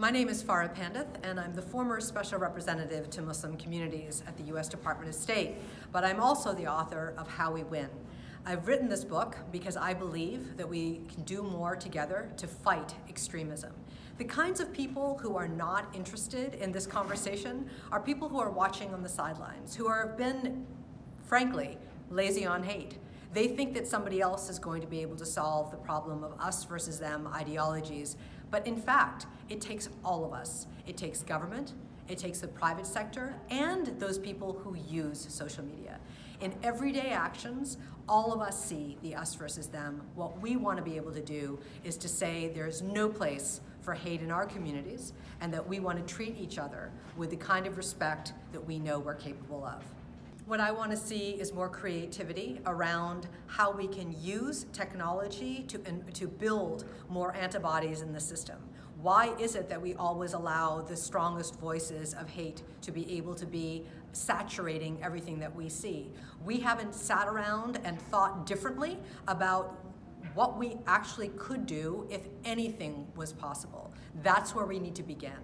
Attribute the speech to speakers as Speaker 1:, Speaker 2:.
Speaker 1: My name is Farah Pandith, and I'm the former Special Representative to Muslim Communities at the U.S. Department of State, but I'm also the author of How We Win. I've written this book because I believe that we can do more together to fight extremism. The kinds of people who are not interested in this conversation are people who are watching on the sidelines, who have been, frankly, lazy on hate. They think that somebody else is going to be able to solve the problem of us versus them ideologies. But in fact, it takes all of us. It takes government, it takes the private sector, and those people who use social media. In everyday actions, all of us see the us versus them. What we want to be able to do is to say there's no place for hate in our communities and that we want to treat each other with the kind of respect that we know we're capable of. What I want to see is more creativity around how we can use technology to, to build more antibodies in the system. Why is it that we always allow the strongest voices of hate to be able to be saturating everything that we see? We haven't sat around and thought differently about what we actually could do if anything was possible. That's where we need to begin.